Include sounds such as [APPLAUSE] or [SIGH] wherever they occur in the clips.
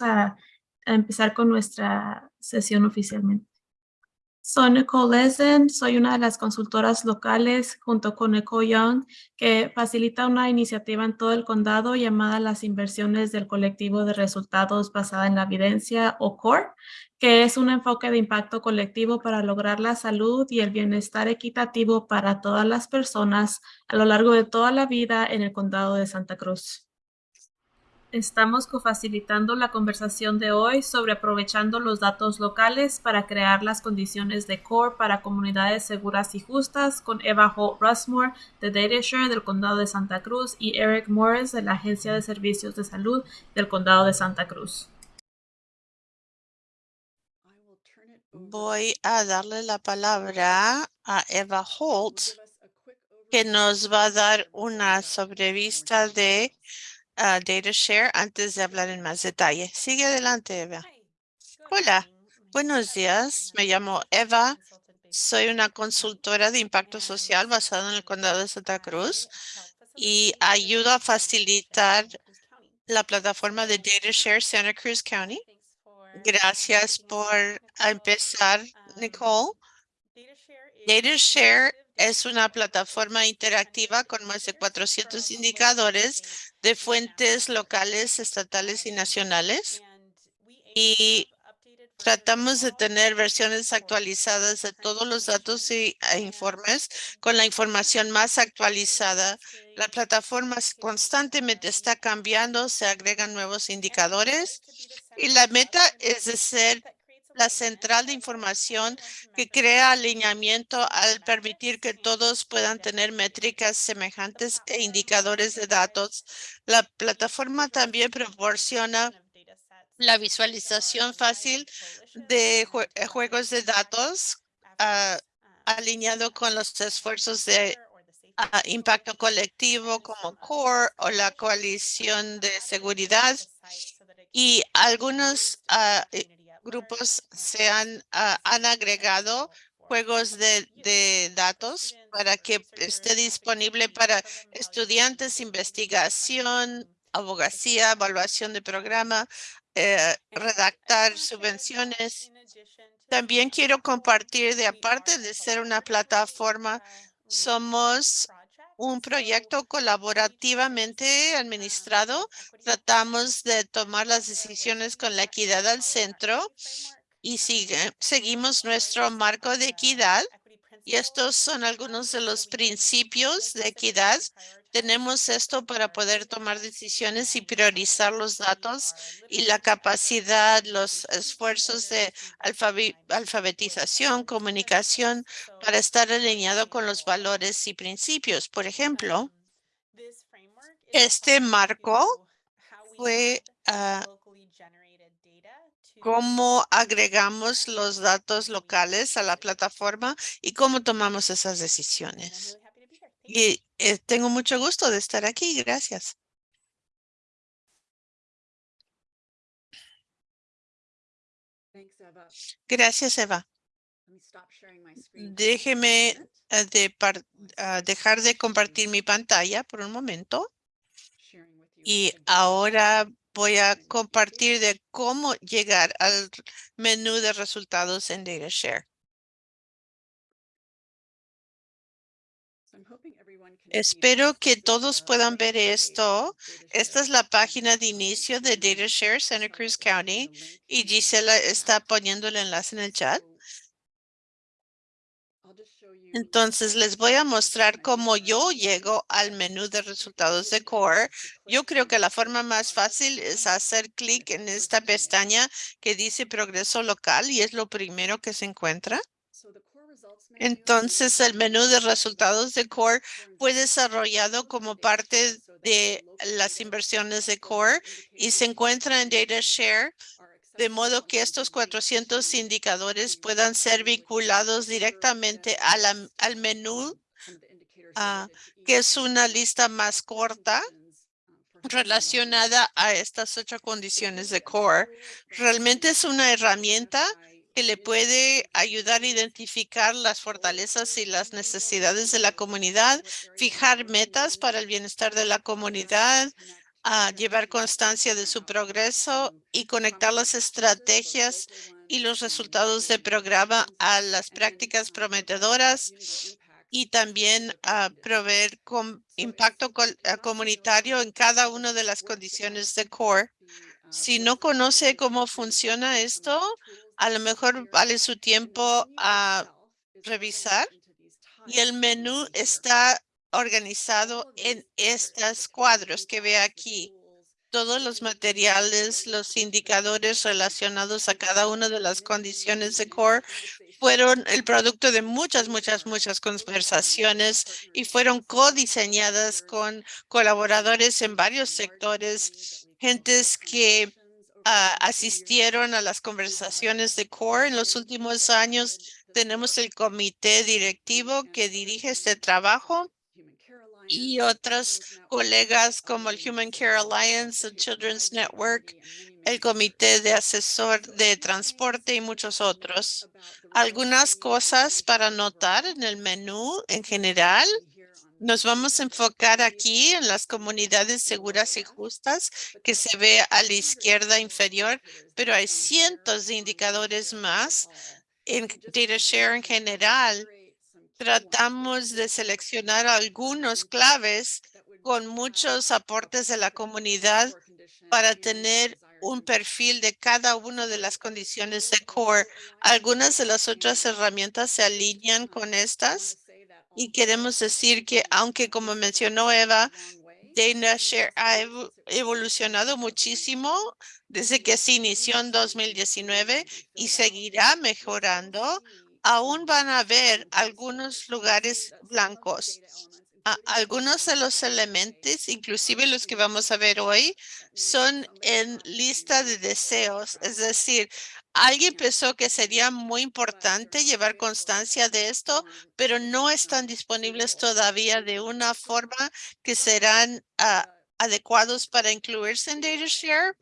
a, empezar con nuestra sesión oficialmente. Soy Nicole Lesen, soy una de las consultoras locales junto con Nicole Young que facilita una iniciativa en todo el condado llamada las inversiones del colectivo de resultados basada en la evidencia o CORE, que es un enfoque de impacto colectivo para lograr la salud y el bienestar equitativo para todas las personas a lo largo de toda la vida en el condado de Santa Cruz. Estamos cofacilitando la conversación de hoy sobre aprovechando los datos locales para crear las condiciones de core para comunidades seguras y justas con Eva Holt Russmore de DataShare del Condado de Santa Cruz y Eric Morris de la Agencia de Servicios de Salud del Condado de Santa Cruz. Voy a darle la palabra a Eva Holt, que nos va a dar una sobrevista de uh, data share antes de hablar en más detalle. Sigue adelante, Eva. Hola, buenos días. Me llamo Eva. Soy una consultora de impacto social basada en el condado de Santa Cruz y ayudo a facilitar la plataforma de DataShare Santa Cruz County. Gracias por empezar, Nicole. DataShare es una plataforma interactiva con más de 400 indicadores de fuentes locales, estatales y nacionales. Y tratamos de tener versiones actualizadas de todos los datos y e informes con la información más actualizada. La plataforma constantemente está cambiando, se agregan nuevos indicadores y la meta es de ser la central de información que crea alineamiento al permitir que todos puedan tener métricas semejantes e indicadores de datos. La plataforma también proporciona la visualización fácil de eh, juegos de datos ah, alineado con los esfuerzos de ah, impacto colectivo como CORE o la coalición de seguridad y algunos uh, grupos se han, ah, han agregado juegos de, de, datos para que esté disponible para estudiantes, investigación, abogacía, evaluación de programa, eh, redactar subvenciones. También quiero compartir de aparte de ser una plataforma, somos un proyecto colaborativamente administrado. Tratamos de tomar las decisiones con la equidad al centro y sigue, seguimos nuestro marco de equidad. Y estos son algunos de los principios de equidad tenemos esto para poder tomar decisiones y priorizar los datos y la capacidad, los esfuerzos de alfabetización, comunicación para estar alineado con los valores y principios. Por ejemplo, este marco fue uh, cómo agregamos los datos locales a la plataforma y cómo tomamos esas decisiones. Y eh, tengo mucho gusto de estar aquí. Gracias. Gracias, Eva. Déjeme eh, de ah, dejar de compartir mi pantalla por un momento. Y ahora voy a compartir de cómo llegar al menú de resultados en DataShare. Espero que todos puedan ver esto. Esta es la página de inicio de DataShare Santa Cruz County y Gisela está poniendo el enlace en el chat. Entonces les voy a mostrar cómo yo llego al menú de resultados de Core. Yo creo que la forma más fácil es hacer clic en esta pestaña que dice progreso local y es lo primero que se encuentra. Entonces, el menú de resultados de Core fue desarrollado como parte de las inversiones de Core y se encuentra en DataShare, de modo que estos 400 indicadores puedan ser vinculados directamente al menú, ah, que es una lista más corta relacionada a estas ocho condiciones de Core. Realmente es una herramienta que le puede ayudar a identificar las fortalezas y las necesidades de la comunidad, fijar metas para el bienestar de la comunidad, a llevar constancia de su progreso y conectar las estrategias y los resultados del programa a las prácticas prometedoras y también a proveer con impacto comunitario en cada una de las condiciones de core. Si no conoce cómo funciona esto, a lo mejor vale su tiempo a revisar y el menú está organizado en estos cuadros que ve aquí. Todos los materiales, los indicadores relacionados a cada una de las condiciones de core fueron el producto de muchas, muchas, muchas conversaciones y fueron codiseñadas con colaboradores en varios sectores, gentes que ah, asistieron a las conversaciones de core en los últimos años. Tenemos el comité directivo que dirige este trabajo y otros colegas como el Human Care Alliance, el Children's Network, el Comité de Asesor de Transporte y muchos otros. Algunas cosas para notar en el menú en general. Nos vamos a enfocar aquí en las comunidades seguras y justas que se ve a la izquierda inferior, pero hay cientos de indicadores más en DataShare en general tratamos de seleccionar algunos claves con muchos aportes de la comunidad para tener un perfil de cada una de las condiciones de core. Algunas de las otras herramientas se alinean con estas y queremos decir que aunque como mencionó Eva, DataShare ha evo- evolucionado muchísimo desde que se inició en 2019 y seguirá mejorando aún van a haber algunos lugares blancos. Algunos de los elementos, inclusive los que vamos a ver hoy, son en lista de deseos. Es decir, alguien pensó que sería muy importante llevar constancia de esto, pero no están disponibles todavía de una forma que serán ah, adecuados para incluirse en DataShare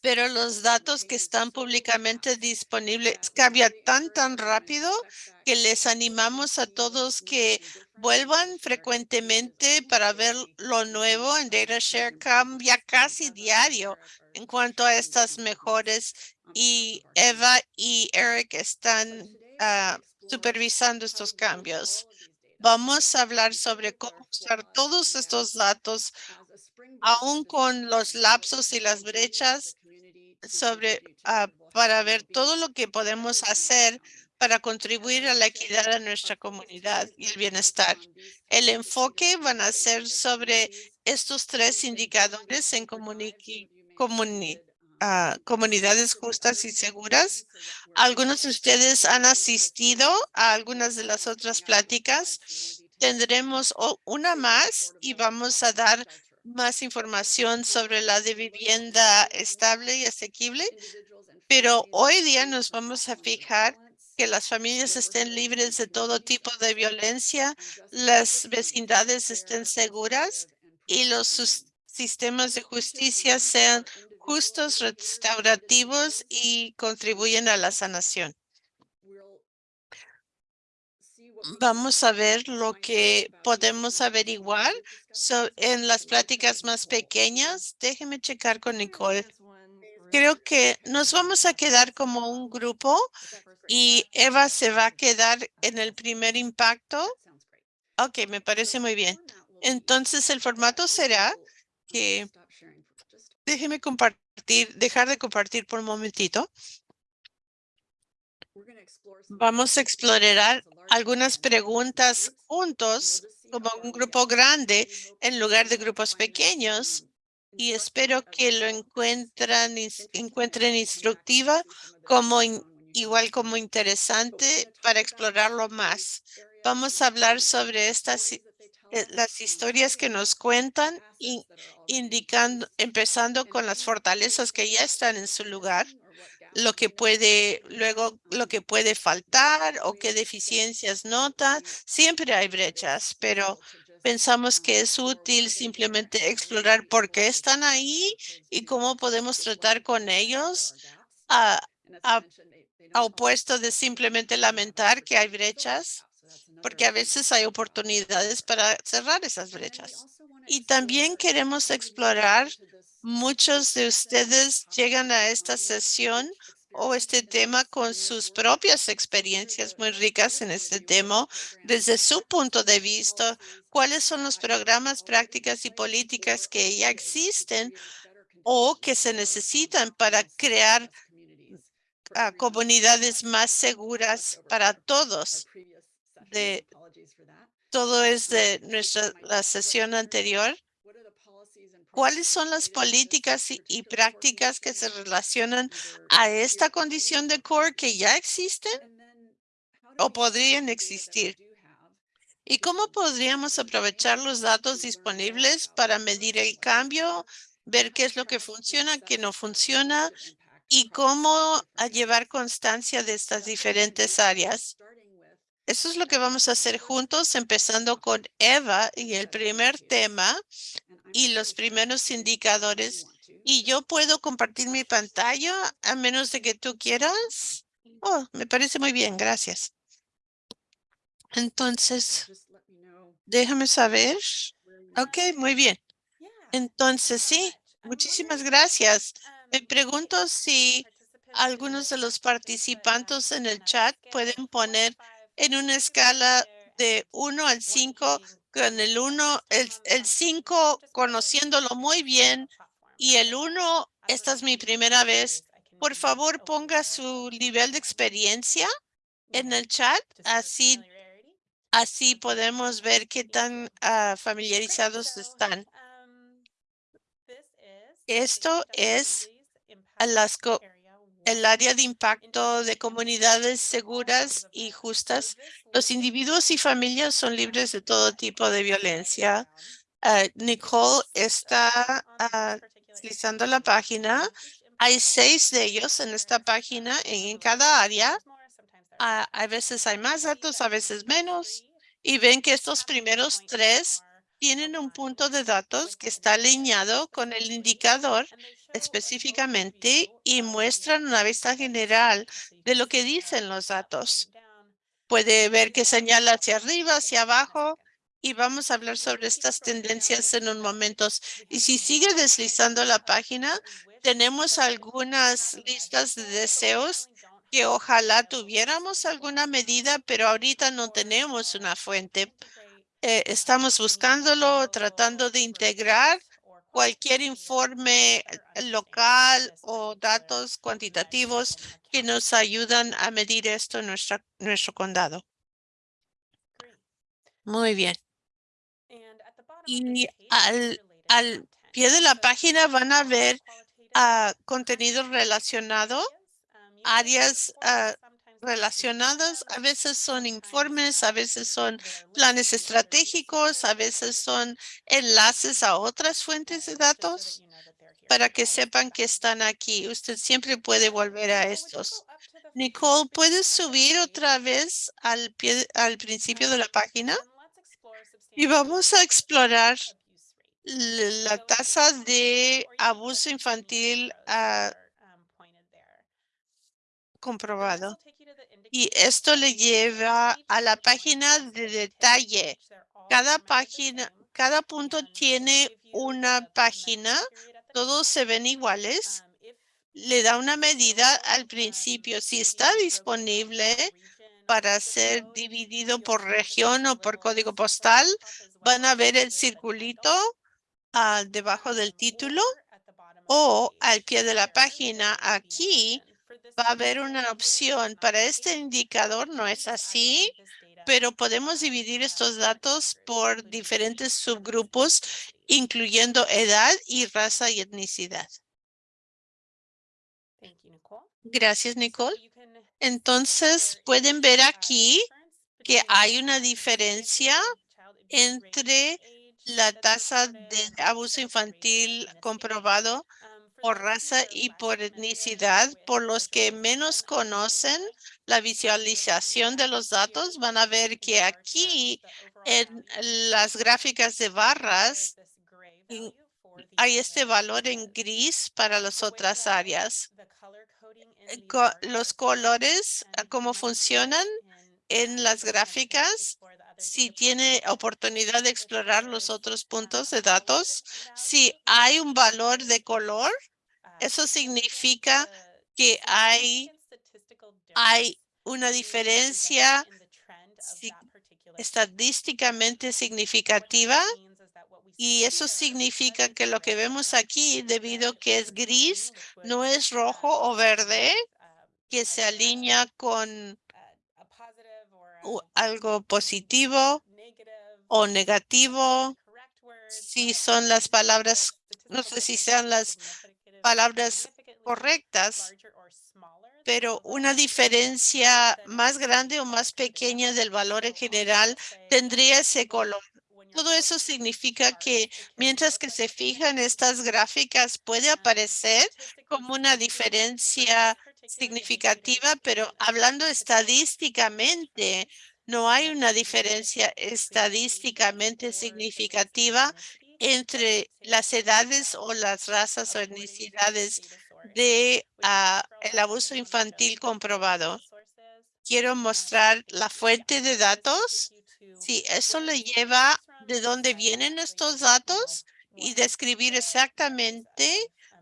pero los datos que están públicamente disponibles cambian tan, tan rápido que les animamos a todos que vuelvan frecuentemente para ver lo nuevo en DataShare. Cambia casi diario en cuanto a estas mejores y Eva y Eric están ah, supervisando estos cambios. Vamos a hablar sobre cómo usar todos estos datos, aún con los lapsos y las brechas sobre ah, para ver todo lo que podemos hacer para contribuir a la equidad de nuestra comunidad y el bienestar. El enfoque van a ser sobre estos tres indicadores en comuni- ah, comunidades justas y seguras. Algunos de ustedes han asistido a algunas de las otras pláticas. Tendremos una más y vamos a dar más información sobre la de vivienda estable y asequible, pero hoy día nos vamos a fijar que las familias estén libres de todo tipo de violencia, las vecindades estén seguras y los sistemas de justicia sean justos, restaurativos y contribuyen a la sanación. Vamos a ver lo que podemos averiguar so- en las pláticas más pequeñas. Déjeme checar con Nicole. Creo que nos vamos a quedar como un grupo y Eva se va a quedar en el primer impacto. Ok, me parece muy bien. Entonces el formato será que déjeme compartir, dejar de compartir por un momentito. Vamos a explorar algunas preguntas juntos como un grupo grande en lugar de grupos pequeños y espero que lo encuentran, encuentren instructiva como igual como interesante para explorarlo más. Vamos a hablar sobre estas eh, las historias que nos cuentan indicando, empezando con las fortalezas que ya están en su lugar lo que puede, luego lo que puede faltar o qué deficiencias nota. Siempre hay brechas, pero pensamos que es útil simplemente explorar por qué están ahí y cómo podemos tratar con ellos a, a opuesto de simplemente lamentar que hay brechas, porque a veces hay oportunidades para cerrar esas brechas. Y también queremos explorar, muchos de ustedes llegan a esta sesión o este tema con sus propias experiencias muy ricas en este tema, desde su punto de vista, cuáles son los programas, prácticas y políticas que ya existen o que se necesitan para crear ah, comunidades más seguras para todos. Todo es de nuestra la sesión anterior. ¿Cuáles son las políticas y, prácticas que se relacionan a esta condición de core que ya existen o podrían existir? ¿Y cómo podríamos aprovechar los datos disponibles para medir el cambio, ver qué es lo que funciona, qué no funciona y cómo llevar constancia de estas diferentes áreas? Eso es lo que vamos a hacer juntos, empezando con Eva y el primer tema y los primeros indicadores. Y yo puedo compartir mi pantalla a menos de que tú quieras. Oh, me parece muy bien, gracias. Entonces, déjame saber. Ok, muy bien. Entonces, sí, muchísimas gracias. Me pregunto si algunos de los participantes en el chat pueden poner en una escala de 1 al 5, con el 1, el, el 5 conociéndolo muy bien y el 1, esta es mi primera vez. Por favor, ponga su nivel de experiencia en el chat, así, así podemos ver qué tan ah, familiarizados están. Esto es a las el área de impacto de comunidades seguras y justas. Los individuos y familias son libres de todo tipo de violencia. Ah, Nicole está uh, utilizando la página. Hay seis de ellos en esta página en, cada área. Ah, a veces hay más datos, a veces menos. Y ven que estos primeros tres tienen un punto de datos que está alineado con el indicador específicamente y muestran una vista general de lo que dicen los datos. Puede ver que señala hacia arriba, hacia abajo, y vamos a hablar sobre estas tendencias en un momento. Y si sigue deslizando la página, tenemos algunas listas de deseos que ojalá tuviéramos alguna medida, pero ahorita no tenemos una fuente eh, estamos buscándolo, tratando de integrar cualquier informe local o datos cuantitativos que nos ayudan a medir esto en nuestra, nuestro condado. Muy bien. Y al, al pie de la página van a ver uh, contenido relacionado, áreas uh, relacionadas. A veces son informes, a veces son planes estratégicos, a veces son enlaces a otras fuentes de datos para que sepan que están aquí. Usted siempre puede volver a estos. Nicole, ¿puedes subir otra vez al, pie, al principio de la página? Y vamos a explorar la tasa de abuso infantil uh, comprobado. Y esto le lleva a la página de detalle. Cada página, cada punto tiene una página. Todos se ven iguales. Le da una medida al principio. Si está disponible para ser dividido por región o por código postal, van a ver el circulito uh, debajo del título o al pie de la página. Aquí va a haber una opción. Para este indicador no es así, pero podemos dividir estos datos por diferentes subgrupos, incluyendo edad y raza y etnicidad. Gracias, Nicole. Entonces, pueden ver aquí que hay una diferencia entre la tasa de abuso infantil comprobado por raza y por etnicidad, por los que menos conocen la visualización de los datos, van a ver que aquí en las gráficas de barras hay este valor en gris para las otras áreas. Los colores, cómo funcionan en las gráficas si tiene oportunidad de explorar los otros puntos de datos. Si hay un valor de color, eso significa que hay, hay una diferencia si- estadísticamente significativa y eso significa que lo que vemos aquí, debido que es gris, no es rojo o verde, que se alinea con algo positivo o negativo, si son las palabras, no sé si sean las palabras correctas, pero una diferencia más grande o más pequeña del valor en general tendría ese color. Todo eso significa que mientras que se fijan estas gráficas puede aparecer como una diferencia significativa, pero hablando estadísticamente, no hay una diferencia estadísticamente significativa entre las edades o las razas o etnicidades de ah, el abuso infantil comprobado. Quiero mostrar la fuente de datos. Si eso le lleva de dónde vienen estos datos y describir exactamente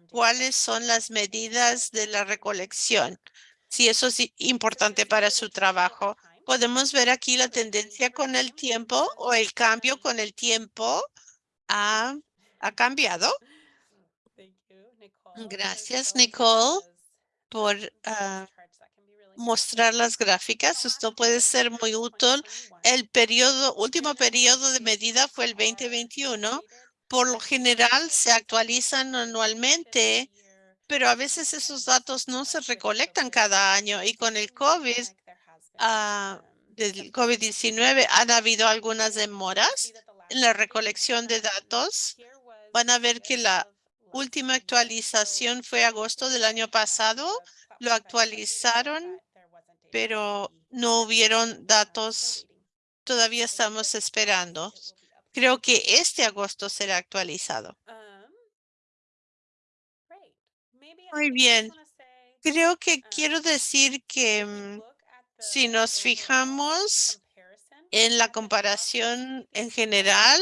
cuáles son las medidas de la recolección. Si eso es importante para su trabajo. Podemos ver aquí la tendencia con el tiempo o el cambio con el tiempo ha, ha cambiado. Gracias, Nicole, por ah, mostrar las gráficas. Esto puede ser muy útil. El periodo, último periodo de medida fue el 2021. Por lo general se actualizan anualmente, pero a veces esos datos no se recolectan cada año y con el COVID, ah, del COVID-19 han habido algunas demoras en la recolección de datos. Van a ver que la última actualización fue agosto del año pasado. Lo actualizaron, pero no hubieron datos. Todavía estamos esperando. Creo que este agosto será actualizado. Muy bien. Creo que quiero decir que mm, si nos fijamos en la comparación en general,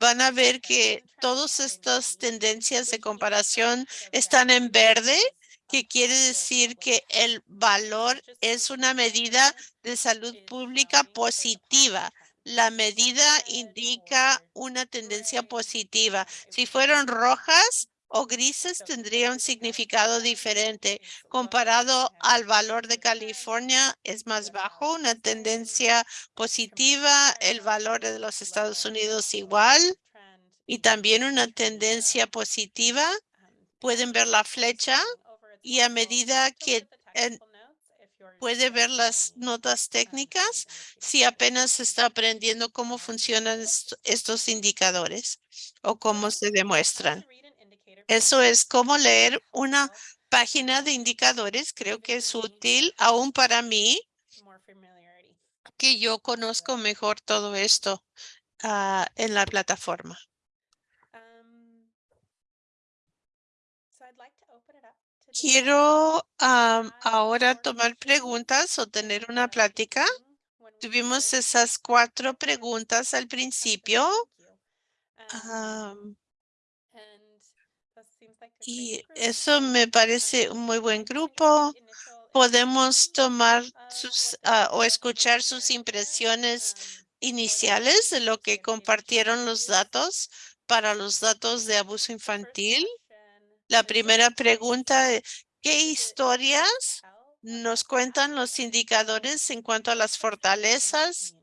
van a ver que todas estas tendencias de comparación están en verde, que quiere decir que el valor es una medida de salud pública positiva. La medida indica una tendencia positiva. Si fueron rojas o grises, tendría un significado diferente. Comparado al valor de California, es más bajo, una tendencia positiva. El valor de los Estados Unidos igual y también una tendencia positiva. Pueden ver la flecha y a medida que en- puede ver las notas técnicas si apenas está aprendiendo cómo funcionan est- estos indicadores o cómo se demuestran. Eso es cómo leer una página de indicadores. Creo que es útil aún para mí que yo conozco mejor todo esto ah, en la plataforma. Quiero am, ahora tomar preguntas o tener una plática. Tuvimos esas cuatro preguntas al principio. am, y eso me parece un muy buen grupo. Podemos tomar sus ah, o escuchar sus impresiones iniciales de lo que compartieron los datos para los datos de abuso infantil. La primera pregunta, es, ¿qué historias nos cuentan los indicadores en cuanto a las fortalezas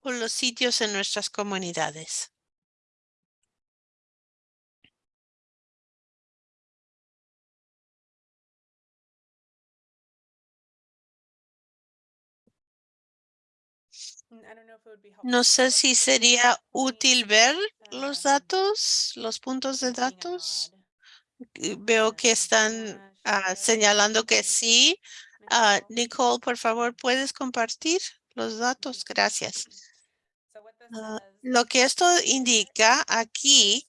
o los sitios en nuestras comunidades? No sé si sería útil ver los datos, los puntos de datos. Veo que están ah, señalando que sí. Ah, Nicole, por favor, ¿puedes compartir los datos? Gracias. Ah, Lo que esto indica aquí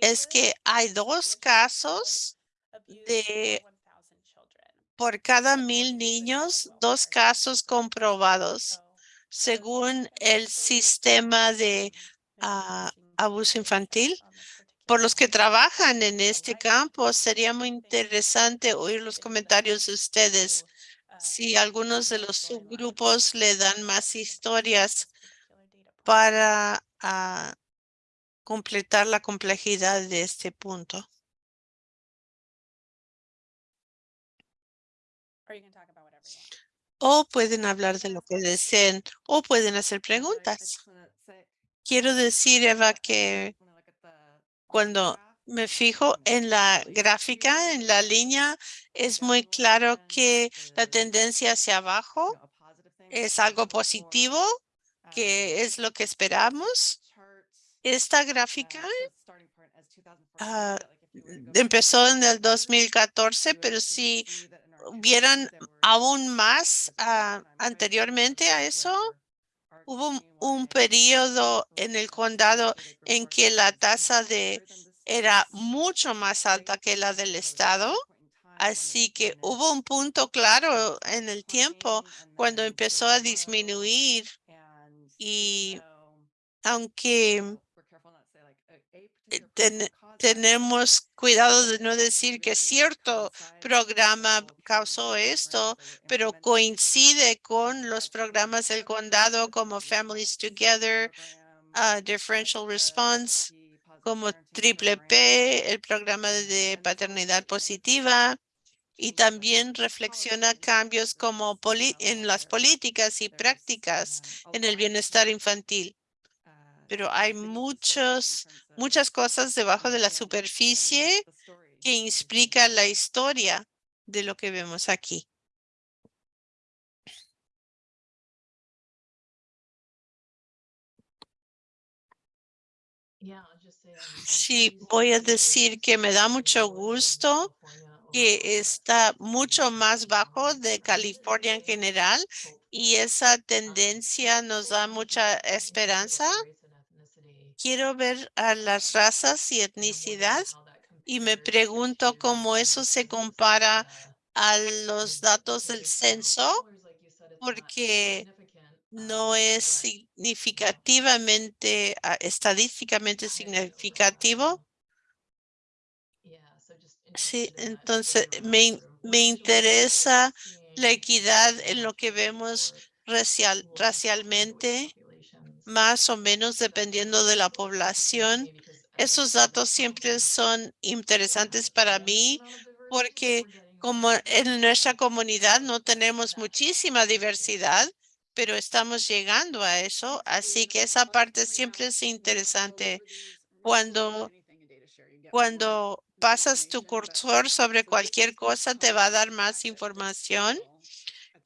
es que hay dos casos de por cada mil niños, dos casos comprobados. Según el sistema de ah, abuso infantil. Por los que trabajan en este campo, sería muy interesante oír los comentarios de ustedes. Si algunos de los subgrupos le dan más historias para ah, completar la complejidad de este punto. O pueden hablar de lo que deseen o pueden hacer preguntas. Quiero decir, Eva, que cuando me fijo en la gráfica, en la línea, es muy claro que la tendencia hacia abajo es algo positivo, que es lo que esperamos. Esta gráfica ah, empezó en el 2014, pero si hubieran aún más ah, anteriormente a eso, hubo un, un periodo en el condado en que la tasa de era mucho más alta que la del estado. Así que hubo un punto claro en el tiempo cuando empezó a disminuir y aunque eh, tenemos cuidado de no decir que cierto programa causó esto, pero coincide con los programas del condado como Families Together, uh, Differential Response, como Triple P, el programa de paternidad positiva, y también reflexiona cambios como en las políticas y prácticas en el bienestar infantil pero hay muchos, muchas cosas debajo de la superficie que explican la historia de lo que vemos aquí. Sí, voy a decir que me da mucho gusto que está mucho más bajo de California en general y esa tendencia nos da mucha esperanza quiero ver a las razas y etnicidad y me pregunto cómo eso se compara a los datos del censo, porque no es significativamente, ah, estadísticamente significativo. Sí, entonces me, me interesa la equidad en lo que vemos racial, racialmente más o menos dependiendo de la población. Esos datos siempre son interesantes para mí porque como en nuestra comunidad no tenemos muchísima diversidad, pero estamos llegando a eso. Así que esa parte siempre es interesante. Cuando, cuando pasas tu cursor sobre cualquier cosa, te va a dar más información.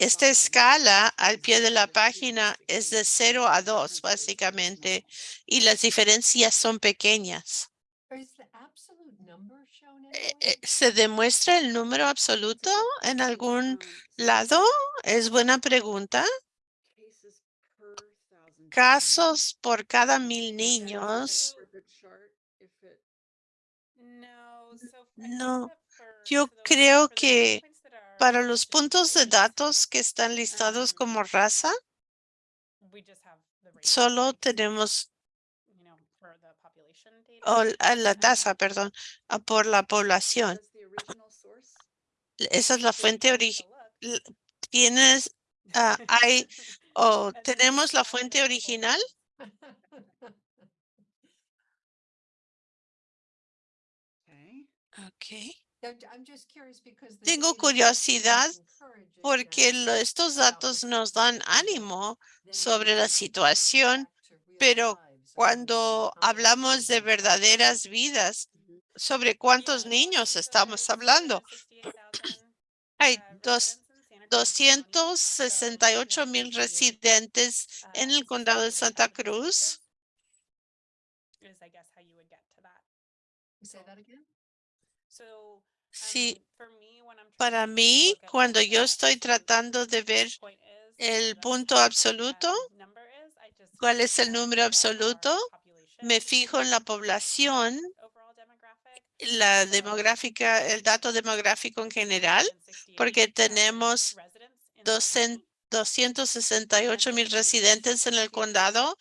Esta escala al pie de la página es de 0 a 2, básicamente, y las diferencias son pequeñas. Eh, eh, ¿Se demuestra el número absoluto en algún lado? Es buena pregunta. Casos por cada mil niños. No, yo creo que para los puntos de datos que están listados como raza, solo tenemos la tasa, perdón, por la población. Esa es la fuente original. Tienes, ah, hay, [LAUGHS] o tenemos la fuente original. [LAUGHS] Okay. Tengo curiosidad porque estos datos nos dan ánimo sobre la situación, pero cuando hablamos de verdaderas vidas, ¿sobre cuántos niños estamos hablando? [CLEARS THROAT] Hay dos, 268 mil residentes en el condado de Santa Cruz. Sí, para mí, cuando yo estoy tratando de ver el punto absoluto, cuál es el número absoluto, me fijo en la población, la demográfica, el dato demográfico en general, porque tenemos 268 mil residentes en el condado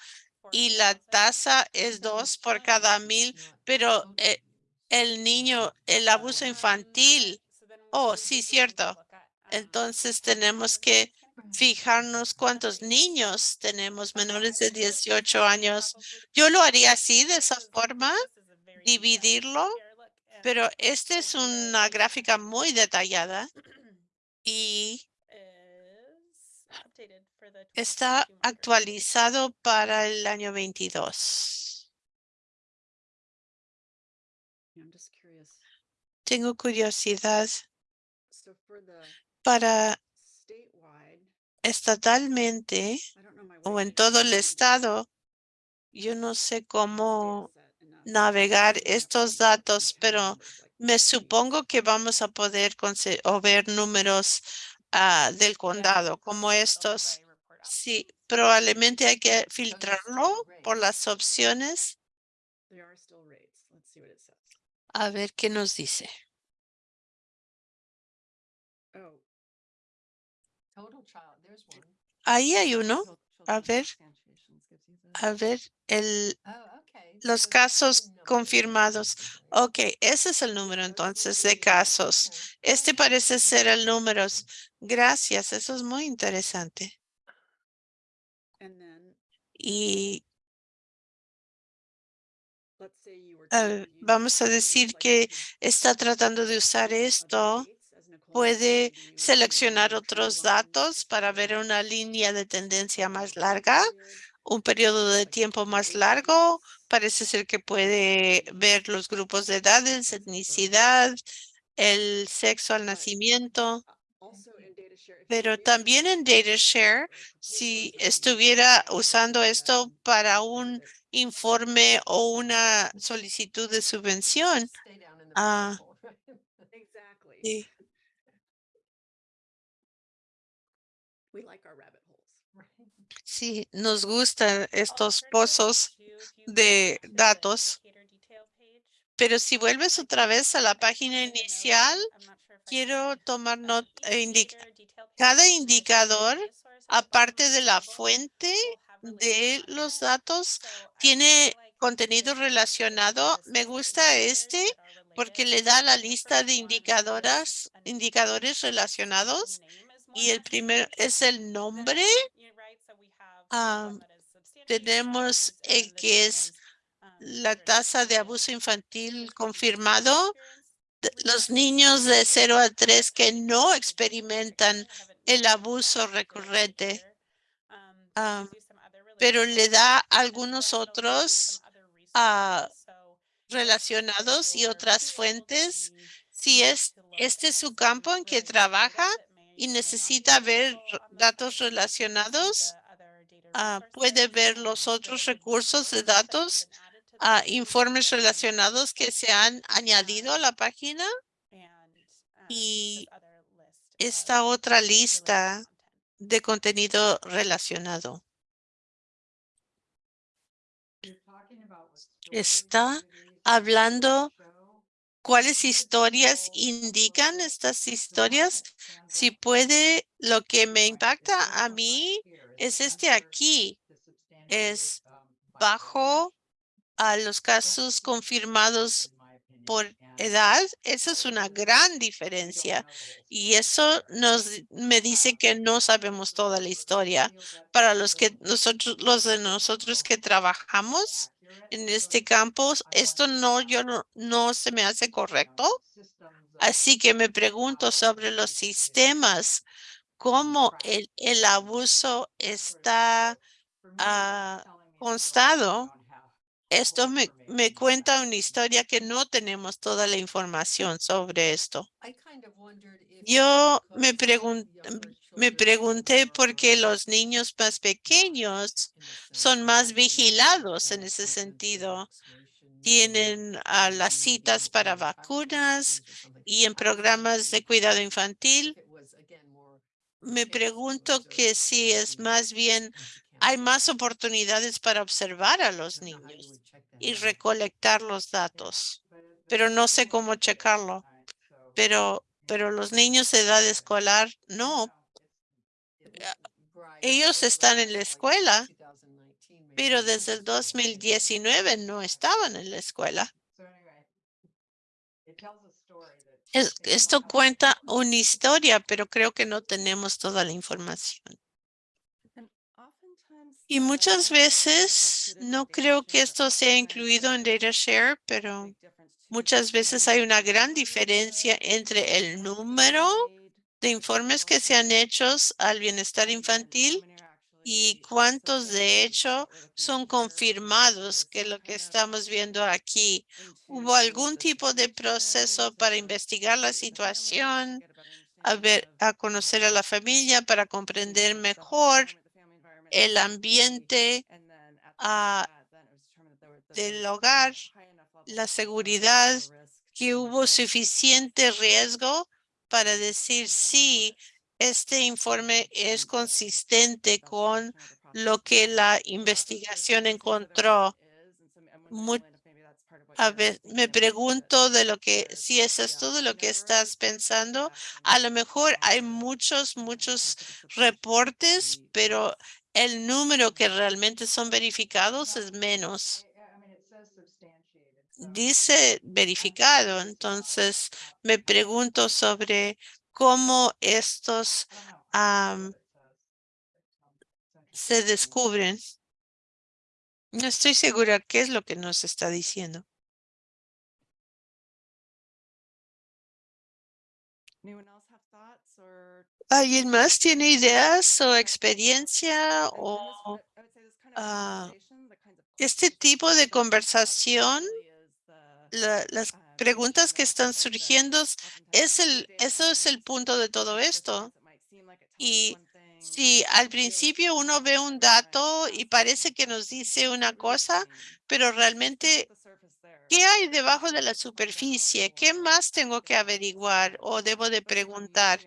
y la tasa es dos por cada mil, pero eh, el niño, el abuso infantil, oh, sí, cierto. Entonces tenemos que fijarnos cuántos niños tenemos menores de 18 años. Yo lo haría así, de esa forma, dividirlo, pero esta es una gráfica muy detallada y está actualizado para el año 22. Tengo curiosidad para estatalmente o en todo el estado. Yo no sé cómo navegar estos datos, pero me supongo que vamos a poder o ver números ah, del condado como estos. Sí, probablemente hay que filtrarlo por las opciones. A ver qué nos dice. Ahí hay uno. A ver, a ver, el, los casos confirmados. Ok, ese es el número entonces de casos. Este parece ser el número. Gracias, eso es muy interesante. Y vamos a decir que está tratando de usar esto. Puede seleccionar otros datos para ver una línea de tendencia más larga, un periodo de tiempo más largo. Parece ser que puede ver los grupos de edades, etnicidad, el sexo al nacimiento. Pero también en DataShare, si estuviera usando esto para un informe o una solicitud de subvención, ah, [LAUGHS] sí, [LAUGHS] sí, nos gustan estos pozos de datos. Pero si vuelves otra vez a la página inicial, quiero tomar nota, cada indicador, aparte de la fuente de los datos, tiene contenido relacionado. Me gusta este porque le da la lista de indicadoras, indicadores relacionados y el primero es el nombre. Tenemos el que es la tasa de abuso infantil confirmado. Los niños de 0 a 3 que no experimentan el abuso recurrente, ah, pero le da algunos otros ah, relacionados y otras fuentes. Si es este es su campo en que trabaja y necesita ver datos relacionados, ah, puede ver los otros recursos de datos, ah, informes relacionados que se han añadido a la página y esta otra lista de contenido relacionado. Está hablando cuáles historias indican estas historias. Si puede, lo que me impacta a mí es este aquí. Es bajo a los casos confirmados por edad. Esa es una gran diferencia. Y eso nos me dice que no sabemos toda la historia. Para los que nosotros, los de nosotros que trabajamos en este campo, esto no, yo no, no se me hace correcto. Así que me pregunto sobre los sistemas, cómo el, el abuso está ah, constado. Esto me, me cuenta una historia que no tenemos toda la información sobre esto. Yo me pregun- me pregunté por qué los niños más pequeños son más vigilados en ese sentido. Tienen las citas para vacunas y en programas de cuidado infantil. Me pregunto que si es más bien, hay más oportunidades para observar a los niños y recolectar los datos, pero no sé cómo checarlo. Pero, pero los niños de edad escolar, no. Ellos están en la escuela, pero desde el 2019 no estaban en la escuela. Es- esto cuenta una historia, pero creo que no tenemos toda la información. Y muchas veces no creo que esto sea incluido en DataShare, pero muchas veces hay una gran diferencia entre el número de informes que se han hecho al bienestar infantil y cuántos de hecho son confirmados que lo que estamos viendo aquí. ¿Hubo algún tipo de proceso para investigar la situación, a ver, a conocer a la familia para comprender mejor el ambiente ah, del hogar, la seguridad, que hubo suficiente riesgo para decir sí, este informe es consistente con lo que la investigación encontró. A me pregunto de lo que, si eso es todo lo que estás pensando, a lo mejor hay muchos, muchos reportes, pero el número que realmente son verificados es menos. Dice verificado, entonces me pregunto sobre cómo estos am, se descubren. No estoy segura qué es lo que nos está diciendo. ¿Alguien más tiene ideas o experiencia o ah, este tipo de conversación? La- las preguntas que están surgiendo es el, eso es el punto de todo esto. Y si al principio uno ve un dato y parece que nos dice una cosa, pero realmente, ¿qué hay debajo de la superficie? ¿Qué más tengo que averiguar o debo de preguntar?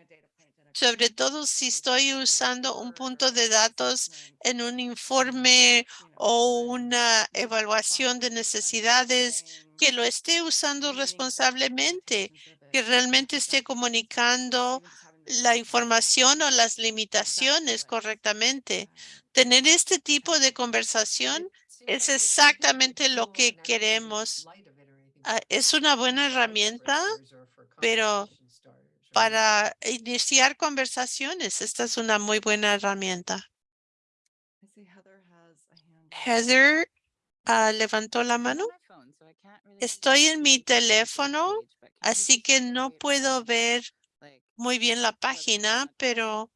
Sobre todo si estoy usando un punto de datos en un informe o una evaluación de necesidades, que lo esté usando responsablemente, que realmente esté comunicando la información o las limitaciones correctamente. Tener este tipo de conversación es exactamente lo que queremos. Ah, Es una buena herramienta, pero para iniciar conversaciones, esta es una muy buena herramienta. Heather ah, levantó la mano. Estoy en mi teléfono, así que no puedo ver muy bien la página, pero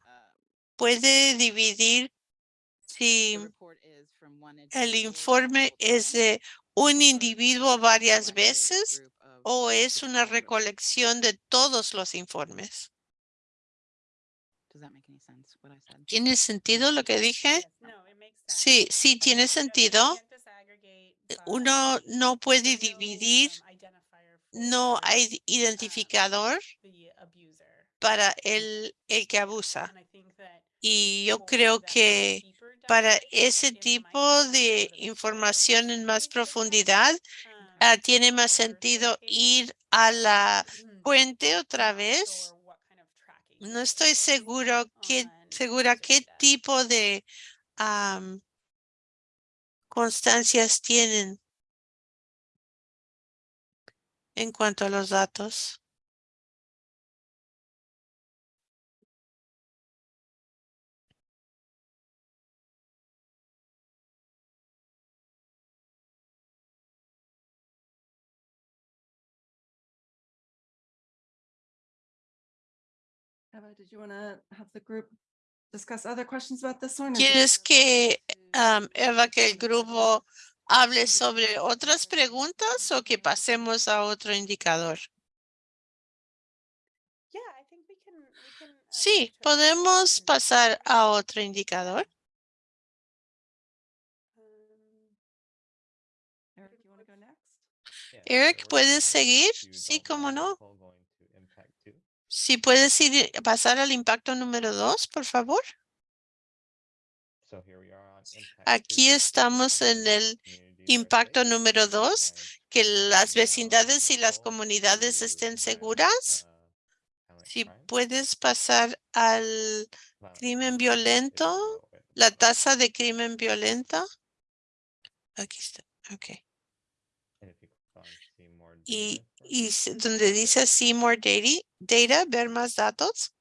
puede dividir si el informe es de un individuo varias veces o es una recolección de todos los informes. ¿Tiene sentido lo que dije? Sí, sí, tiene sentido. Uno no puede dividir, no hay identificador para el, el que abusa. Y yo creo que para ese tipo de información en más profundidad, ah, tiene más sentido ir a la fuente otra vez. No estoy seguro qué, segura qué tipo de am, constancias tienen en cuanto a los datos. ¿Quieres que, am, Eva, que el grupo hable sobre otras preguntas o que pasemos a otro indicador? Sí, podemos pasar a otro indicador. Eric, you want to go next? Eric, ¿puedes seguir? Sí, cómo no. Si puedes ir, pasar al impacto número dos, por favor. Aquí estamos en el impacto número dos, que las vecindades y las comunidades estén seguras. Si puedes pasar al crimen violento La tasa de crimen violento. Aquí está. Ok. Y, y donde dice see more data, data, ver más datos.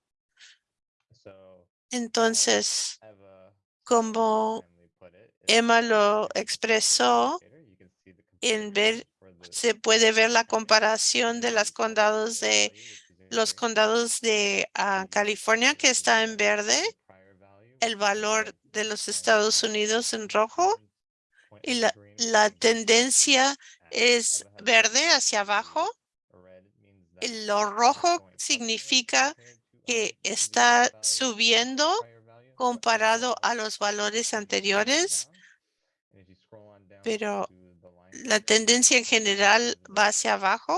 Entonces, como Emma lo expresó, en ver- se puede ver la comparación de on condados de los condados de ah, California que está en verde, el valor de los Estados Unidos en rojo y la, la tendencia es verde hacia abajo. Lo rojo significa que está subiendo comparado a los valores anteriores, pero la tendencia en general va hacia abajo.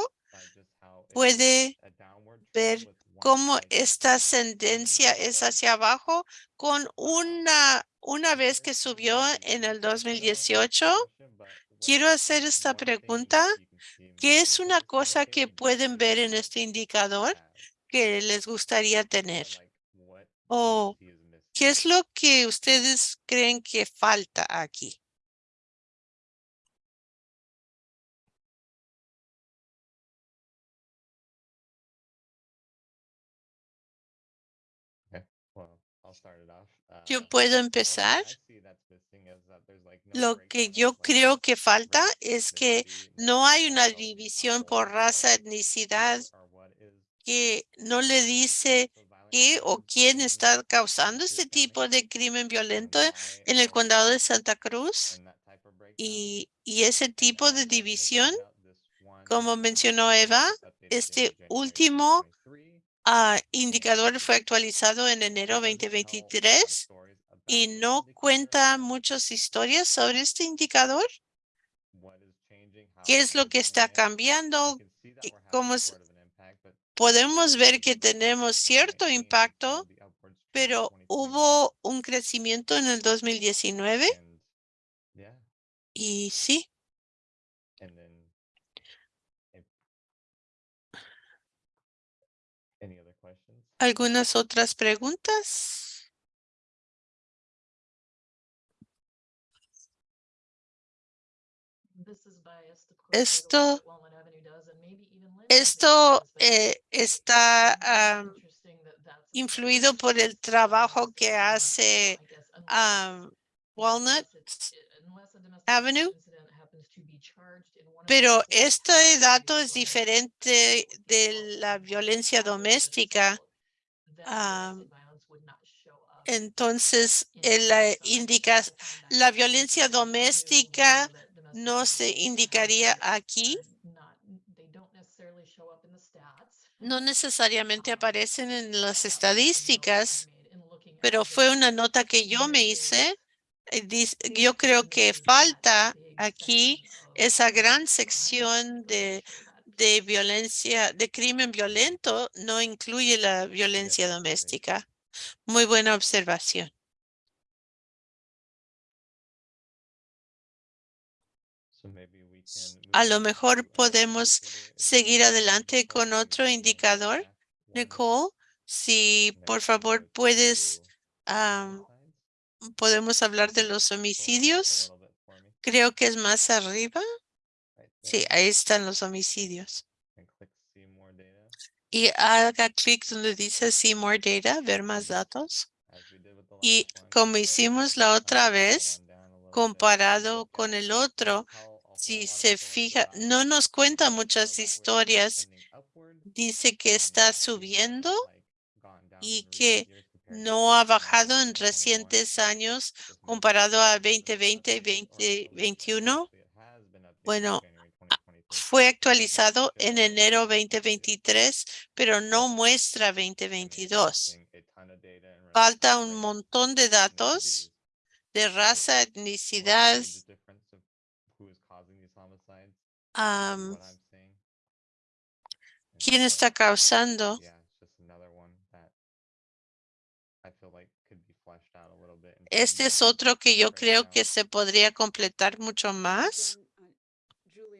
Puede ver cómo esta tendencia es hacia abajo con una, una vez que subió en el previous 2018. question, but what Quiero hacer esta pregunta. ¿Qué es una cosa que pueden ver en este indicador que les gustaría tener? O? ¿Qué es lo que ustedes creen que falta aquí? Yo Uh, puedo empezar. Lo que yo creo que falta es que no hay una división por or raza, etnicidad, que no le dice qué o quién está causando este tipo de crimen violento en el condado de Santa Cruz. Y, y ese tipo de división, como mencionó Eva, este último 2023, ah, indicador fue actualizado en enero it doesn't tell a lot of 2023 stories about y no cuenta muchas historias sobre este indicador. ¿Qué es lo que está cambiando? You can see that ¿Qué- we're having cómo es- Podemos ver que tenemos cierto 2019 and impacto, pero 2021, hubo un crecimiento en el 2019 and yeah, y sí? ¿algunas otras preguntas? Esto, esto eh, está influido por el trabajo que hace am, Walnut Avenue. Pero este dato es diferente de la violencia doméstica. Entonces, eh, indica la violencia doméstica no se indicaría aquí. No necesariamente aparecen en [LAUGHS] las estadísticas, pero fue una nota que yo me hice. eh, Yo creo que falta aquí esa gran sección de, de violencia, de crimen violento, no incluye la violencia doméstica. Muy buena observación. A lo mejor podemos seguir adelante con otro indicador. Nicole, si por favor puedes, podemos hablar de los homicidios. Creo que es más arriba. Sí, ahí están los homicidios. Y haga clic donde dice See More Data, ver más datos. Y como hicimos la otra vez, comparado con el otro, si se fija, no nos cuenta muchas historias. Dice que está subiendo y que no ha 2020, bajado en 2021, recientes años comparado a that it hasn't been 2020 y updated or released yet, but 2021. actually it has been updated in Bueno, January a- 2023. Fue actualizado en enero updated 2023, pero no muestra I mean, it's 2022. missing a ton of data in regards Falta un montón de datos de raza, etnicidad, And quién está causando. Yeah, it's just another one that I feel like could be fleshed out a little bit. in Este es otro que yo creo que se podría completar mucho más. Uh, Julie.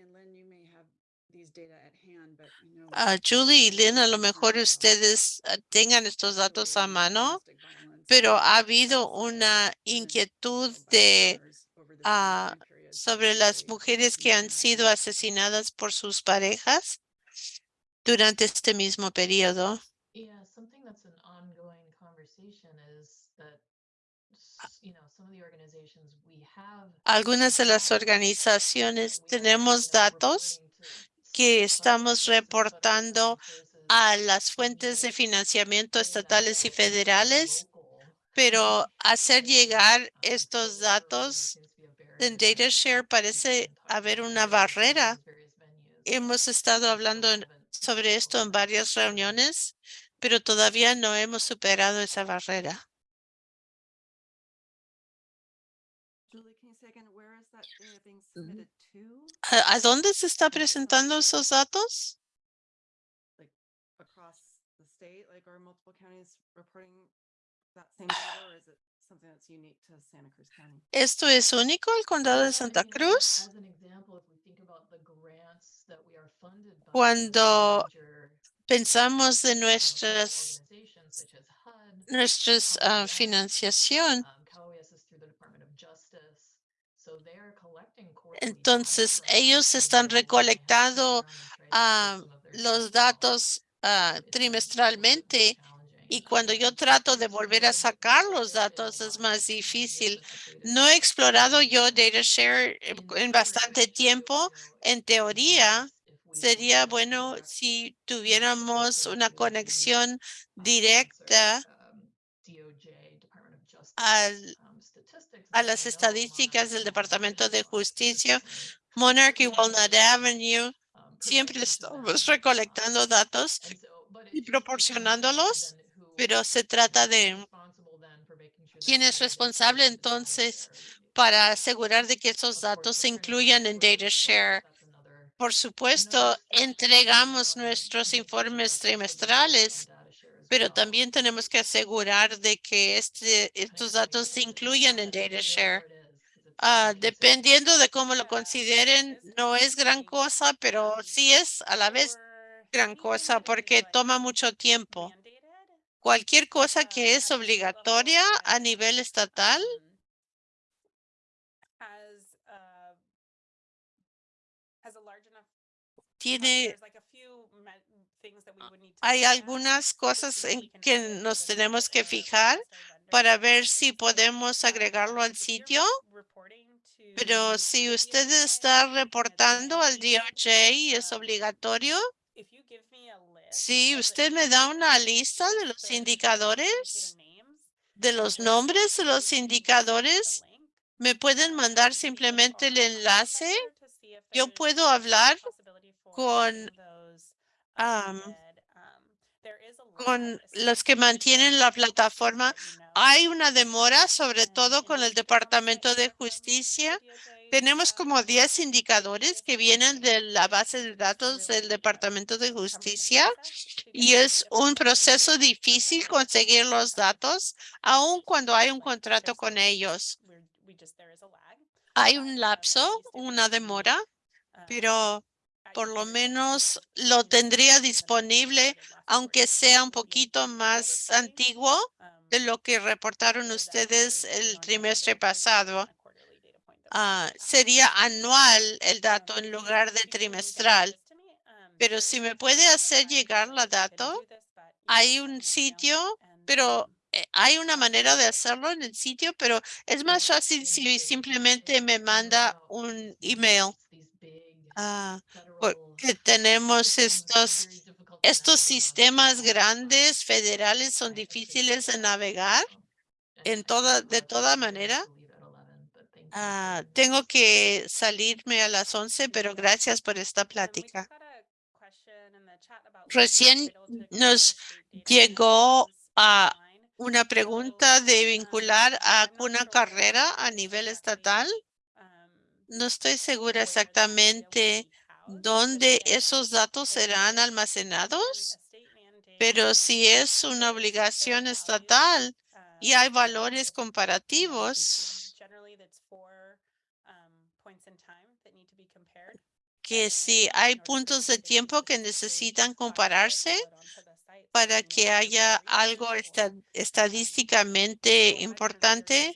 Ah, Julie y Lynn, a lo mejor ustedes ah, tengan estos datos a mano. pero ha habido una inquietud de ah, sobre las mujeres que han sido asesinadas por sus parejas durante este mismo periodo. Algunas de las organizaciones tenemos datos que estamos reportando a las fuentes de financiamiento estatales y federales, pero hacer llegar estos datos en DataShare parece haber una barrera. Hemos estado hablando sobre esto en varias reuniones, pero todavía no hemos superado esa barrera. To? ¿A, a dónde se está presentando esos datos? ¿Esto es único al condado de Santa Cruz? As an example, if we think about the grants that we are funded by. Cuando Pensamos de know, nuestras, organizations such as HUD, nuestras ah, financiación. um, CAUES is through the Department of Justice. So they are collecting quarterly data Entonces, ellos están recolectando, their los datos been trimestralmente. Y cuando yo trato de volver a sacar los datos es más difícil. No he explorado yo DataShare eh, en bastante tiempo. En teoría, sería bueno si tuviéramos una conexión directa al- a las estadísticas del Departamento de Justicia. Monarch y Walnut Avenue siempre estamos recolectando datos y proporcionándolos, pero se trata de quién es responsable entonces para asegurar de que esos datos se incluyan en DataShare. Por supuesto, entregamos nuestros informes trimestrales, pero también tenemos que asegurar de que este, estos datos se incluyan en DataShare. Ah, dependiendo de cómo lo consideren, no es gran cosa, pero sí es a la vez gran cosa porque toma mucho tiempo. Cualquier cosa que es obligatoria a nivel estatal tiene hay algunas cosas en que nos tenemos que fijar para ver si podemos agregarlo al sitio. Pero si usted está reportando al DOJ y es obligatorio, si usted me da una lista de los indicadores, de los nombres de los indicadores, me pueden mandar simplemente el enlace. Yo puedo hablar con, am, con los que mantienen la plataforma. Hay una demora, sobre todo con el Departamento de Justicia. Tenemos como 10 indicadores que vienen de la base de datos del Departamento de Justicia y es un proceso difícil conseguir los datos, aun cuando hay un contrato con ellos. Hay un lapso, una demora, pero por lo menos lo tendría disponible, aunque sea un poquito más antiguo de lo que reportaron ustedes el trimestre pasado. Ah, sería anual el dato en lugar de trimestral. Pero si me puede hacer llegar la dato, hay un sitio, pero eh, hay una manera de hacerlo en el sitio, pero es más fácil si simplemente me manda un email. Ah, porque tenemos estos, estos sistemas grandes federales son difíciles de navegar en toda, de toda manera. Ah, tengo que salirme a las 11, pero gracias por esta plática. Recién nos llegó a una pregunta de vincular a una carrera a nivel estatal. No estoy segura exactamente dónde esos datos serán almacenados, pero si es una obligación estatal y hay valores comparativos, que si hay puntos de tiempo que necesitan compararse, para que haya algo esta- estadísticamente importante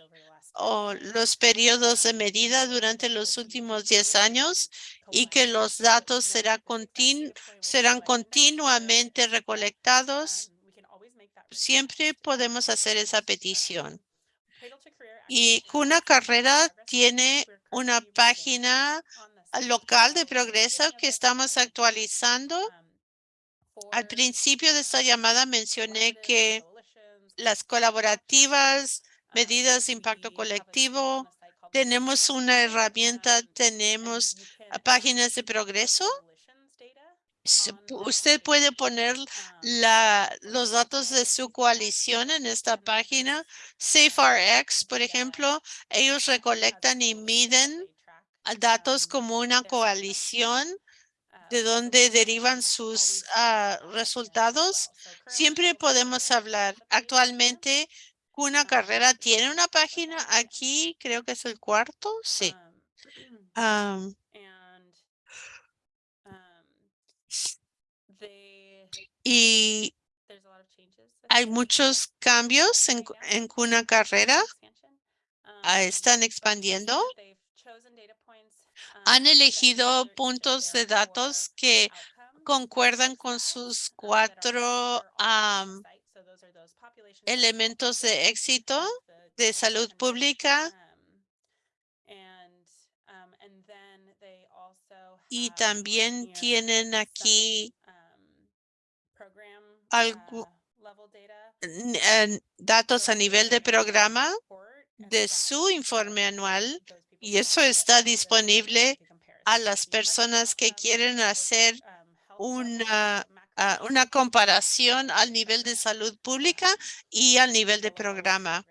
o los periodos de medida durante los últimos 10 años y que los datos será continu- serán continuamente recolectados. Siempre podemos hacer esa petición. Y Cuna Carrera tiene una página local de progreso que estamos actualizando. Al principio de esta llamada mencioné que las colaborativas, medidas de impacto colectivo, tenemos una herramienta, tenemos ah, páginas de progreso. Usted puede poner los datos de su coalición en esta página. SafeRx, por ejemplo, ellos recolectan y miden datos como una coalición de donde derivan sus ah, resultados. Siempre podemos hablar. Actualmente, Cuna Carrera tiene una página aquí, creo que es el cuarto, sí. Am, y hay muchos cambios en, cu- en Cuna Carrera. ah, están expandiendo. Han elegido puntos de datos que concuerdan con sus cuatro elementos de éxito de salud pública. Y también tienen aquí en datos a nivel de programa de su informe anual y eso está disponible a las personas que quieren hacer una, ah, una comparación al nivel de salud pública y al nivel de programa,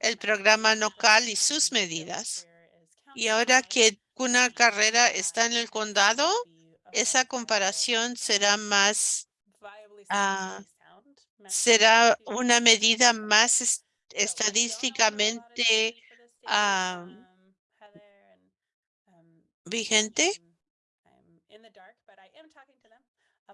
el programa local y sus medidas. Y ahora que una carrera está en el condado, esa comparación será más, ah, será una medida más es- estadísticamente ah, vigente.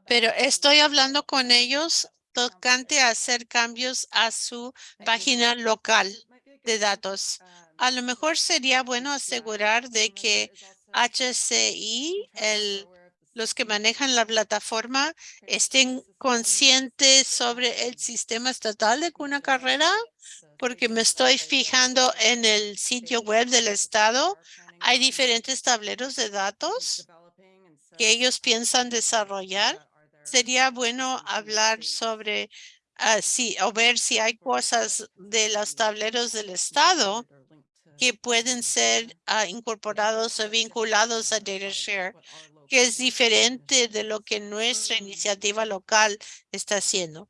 Pero estoy hablando con ellos tocante a hacer cambios a su página local de datos. A lo mejor sería bueno asegurar de que HCI, el, los que manejan la plataforma, estén conscientes sobre el sistema estatal de Cuna Carrera, porque me estoy fijando en el sitio web del estado. Hay diferentes tableros de datos que ellos piensan desarrollar. Sería bueno hablar sobre ah, si o ver si hay cosas de los tableros del estado que pueden ser ah, incorporados o vinculados a DataShare, que es diferente de lo que nuestra iniciativa local está haciendo.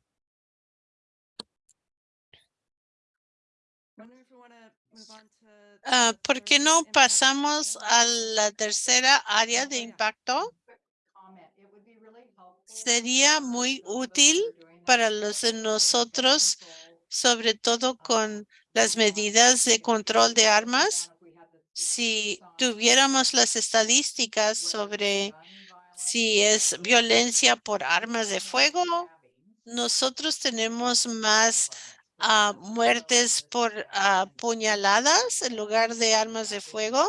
Ah, ¿Por qué no pasamos a la tercera área de impacto? Sería muy útil para los de nosotros, sobre todo con las medidas de control de armas. Si tuviéramos las estadísticas sobre si es violencia por armas de fuego, nosotros tenemos más muertes por puñaladas en lugar de armas de fuego.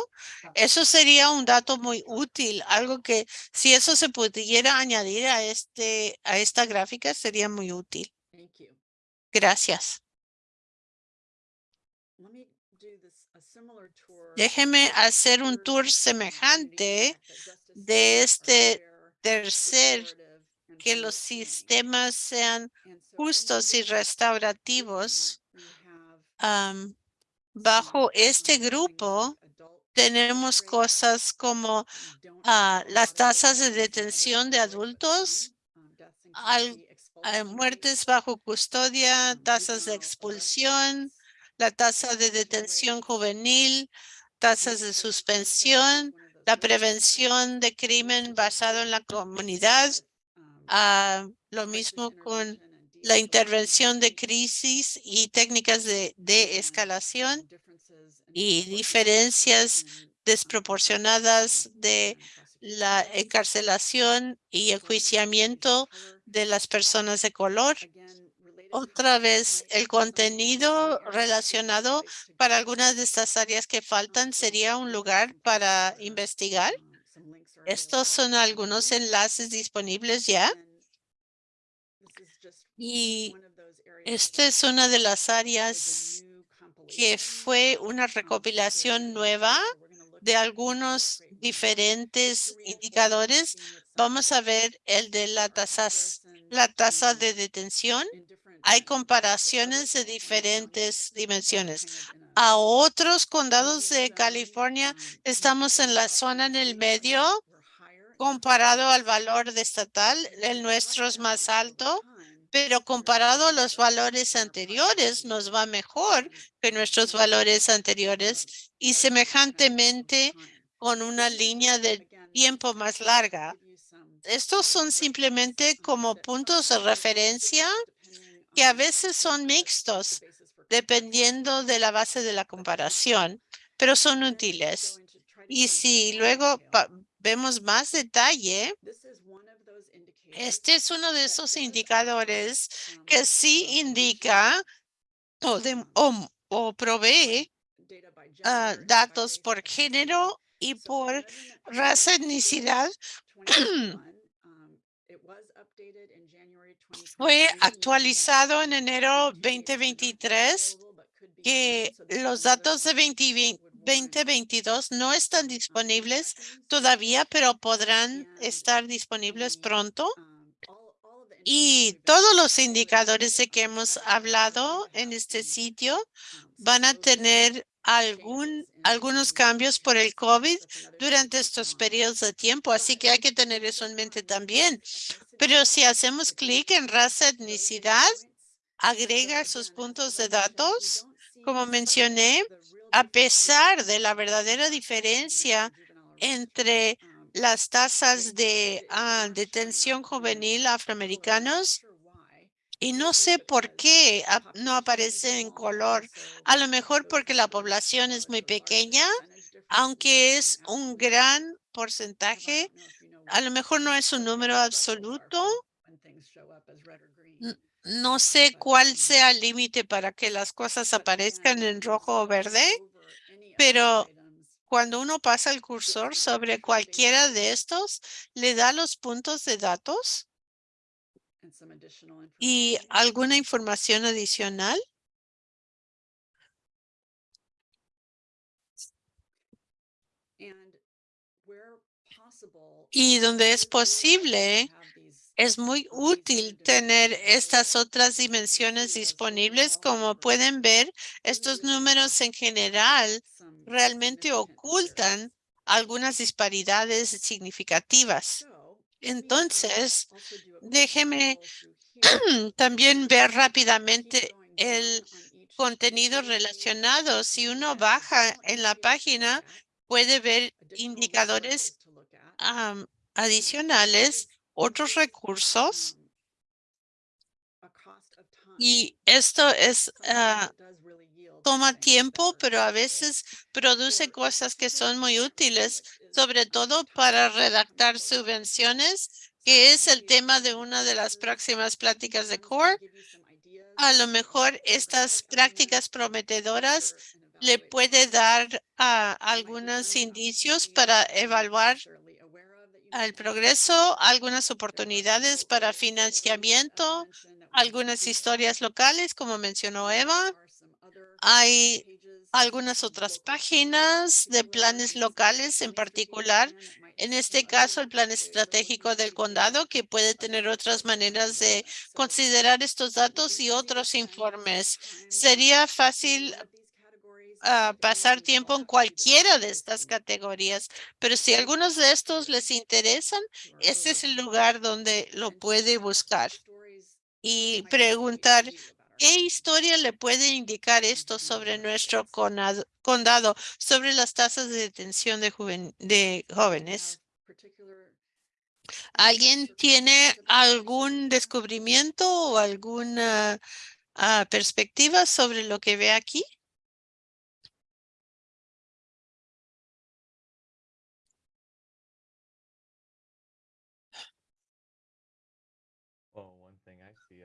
Eso sería un dato muy útil, algo que si eso se pudiera añadir a este a esta gráfica sería muy útil. Gracias. Déjeme hacer un tour semejante de este tercer que los sistemas sean justos y restaurativos. Bajo este grupo tenemos cosas como ah, las tasas de detención de adultos, al- ah, muertes bajo custodia, tasas de expulsión, la tasa de detención juvenil, tasas de suspensión, la prevención de crimen basado en la comunidad, ah, lo mismo con la intervención de crisis y técnicas de, de escalación y diferencias desproporcionadas de la encarcelación y enjuiciamiento de las personas de color. Otra vez, el contenido relacionado para algunas de estas áreas que faltan sería un lugar para investigar. Estos son algunos enlaces disponibles ya. Y esta es una de las áreas que fue una recopilación nueva de algunos diferentes indicadores. Vamos a ver el de la tasa, la tasa de detención. Hay comparaciones de diferentes dimensiones. A otros condados de California, estamos en la zona en el medio. Comparado al valor estatal, el nuestro es más alto pero comparado a los valores anteriores nos va mejor que nuestros valores anteriores y semejantemente con una línea de tiempo más larga. Estos son simplemente como puntos de referencia que a veces son mixtos dependiendo de la base de la comparación, pero son útiles. Y si luego vemos más detalle, este es uno de esos indicadores que sí indica o, o, provee ah, datos por género y por raza, etnicidad. [CLEARS THROAT] Fue actualizado en enero 2023 que los datos de 2022 no están disponibles todavía, pero podrán estar disponibles pronto. Y todos los indicadores de que hemos hablado en este sitio van a tener algún, algunos cambios por el COVID durante estos periodos de tiempo, así que hay que tener eso en mente también. Pero si hacemos clic en raza, etnicidad, agrega sus puntos de datos, como mencioné, a pesar de la verdadera diferencia entre las tasas de ah, detención juvenil afroamericanos y no sé por qué no aparece en color. A lo mejor porque la población es muy pequeña, aunque es un gran porcentaje. A lo mejor no es un número absoluto. No sé cuál sea el límite para que las cosas aparezcan en rojo o verde, pero cuando uno pasa el cursor sobre cualquiera de estos, le da los puntos de datos y alguna información adicional. Y donde es posible, es muy útil tener estas otras dimensiones disponibles. Como pueden ver, estos números en general realmente ocultan algunas disparidades significativas. Entonces, déjeme [CLEARS THROAT] también ver rápidamente el contenido relacionado. Si uno baja en la página, puede ver indicadores adicionales otros recursos. Y esto es ah, toma tiempo, pero a veces produce cosas que son muy útiles, sobre todo para redactar subvenciones, que es el tema de una de las próximas pláticas de CORE. A lo mejor estas prácticas prometedoras le puede dar algunos indicios para evaluar al progreso, algunas oportunidades para financiamiento, algunas historias locales, como mencionó Eva. Hay algunas otras páginas de planes locales en particular. En este caso, el plan estratégico del condado, que puede tener otras maneras de considerar estos datos y otros informes. Sería fácil pasar tiempo en cualquiera de estas categorías, pero si algunos de estos les interesan, este es el lugar donde lo puede buscar y preguntar qué historia le puede indicar esto sobre nuestro condado, sobre las tasas de detención de, de jóvenes. ¿Alguien tiene algún descubrimiento o alguna ah, perspectiva sobre lo que ve aquí?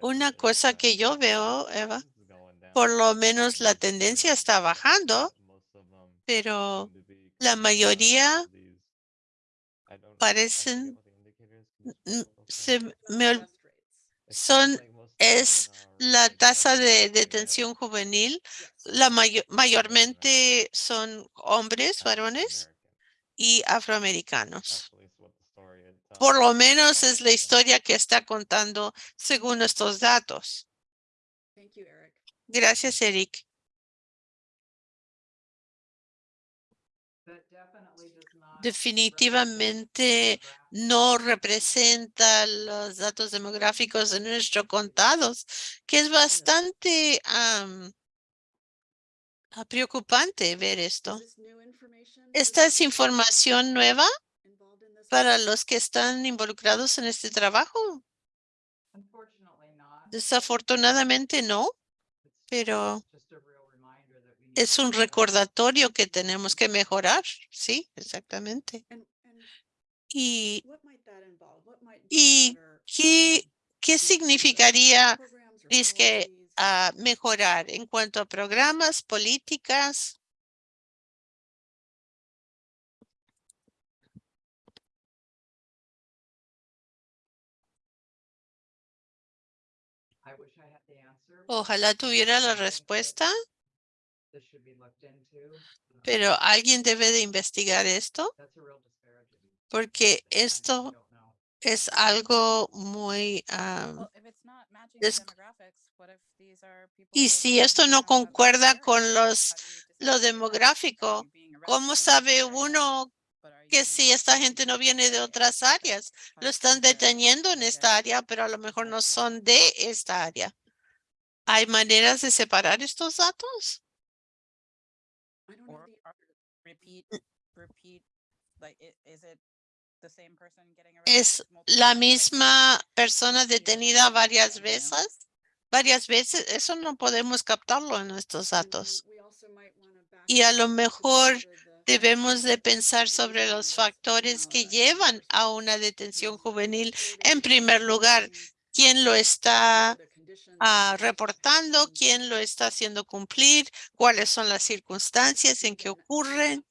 Una cosa que yo veo, Eva, [LAUGHS] por lo menos la tendencia está bajando, pero la mayoría parecen se me son es la tasa de detención juvenil. La mayo- mayormente son hombres, varones y afroamericanos. Por lo menos es la historia que está contando según estos datos. Thank you, Eric. Gracias, Eric. Definitivamente no representa los datos demográficos de nuestros contados, que es bastante ah, preocupante ver esto. ¿Esta es información nueva para los que están involucrados en este trabajo? Desafortunadamente no, pero es un recordatorio que tenemos que mejorar. Sí, exactamente. ¿Y y qué, qué significaría ah, mejorar en cuanto a programas, políticas? Ojalá tuviera la respuesta, pero alguien debe de investigar esto porque esto es algo muy... y si esto no concuerda con los lo demográfico, ¿cómo sabe uno que si esta gente no viene de otras áreas? Lo están deteniendo en esta área, pero a lo mejor no son de esta área. ¿Hay maneras de separar estos datos? [CLEARS THROAT] ¿Es la misma persona detenida varias veces? Varias veces, eso no podemos captarlo en estos and datos. Y a lo mejor Debemos de pensar sobre los to factores que llevan a una detención juvenil. En primer lugar, ¿quién lo está ah, reportando? ¿Quién lo está haciendo cumplir? ¿Cuáles son las circunstancias en que ocurren?